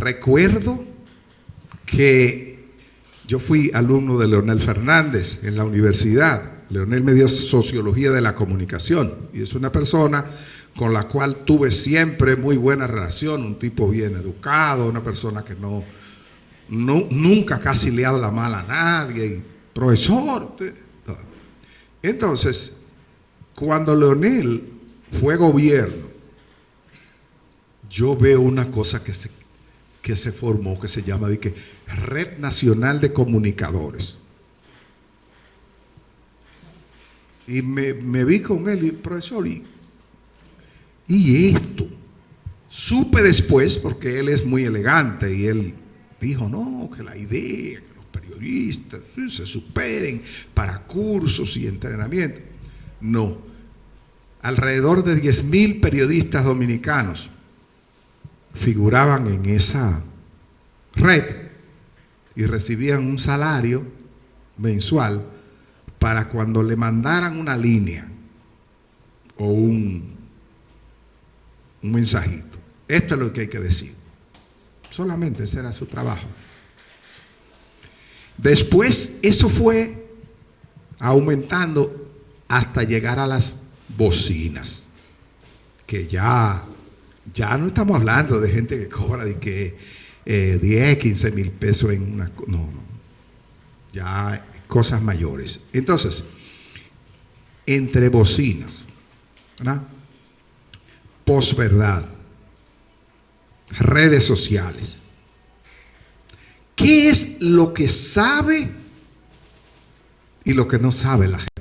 recuerdo que yo fui alumno de Leonel Fernández en la universidad. Leonel me dio sociología de la comunicación y es una persona con la cual tuve siempre muy buena relación, un tipo bien educado, una persona que no, nunca casi le habla mal a nadie, y profesor. Entonces, cuando Leonel fue gobierno, yo veo una cosa que se, se formó, que se llama de que Red Nacional de Comunicadores. Y me, vi con él y, profesor, y, y esto. Supe después, porque él es muy elegante y él dijo, no, que la idea, que los periodistas se superen para cursos y entrenamiento. No. Alrededor de 10 mil periodistas dominicanos figuraban en esa red y recibían un salario mensual para cuando le mandaran una línea o un, un mensajito. Esto es lo que hay que decir. Solamente ese era su trabajo. Después eso fue aumentando hasta llegar a las bocinas, que ya ya no estamos hablando de gente que cobra de que 10, eh, 15 mil pesos en una... No, no. Ya cosas mayores. Entonces, entre bocinas, ¿verdad? posverdad, redes sociales. ¿Qué es lo que sabe y lo que no sabe la gente?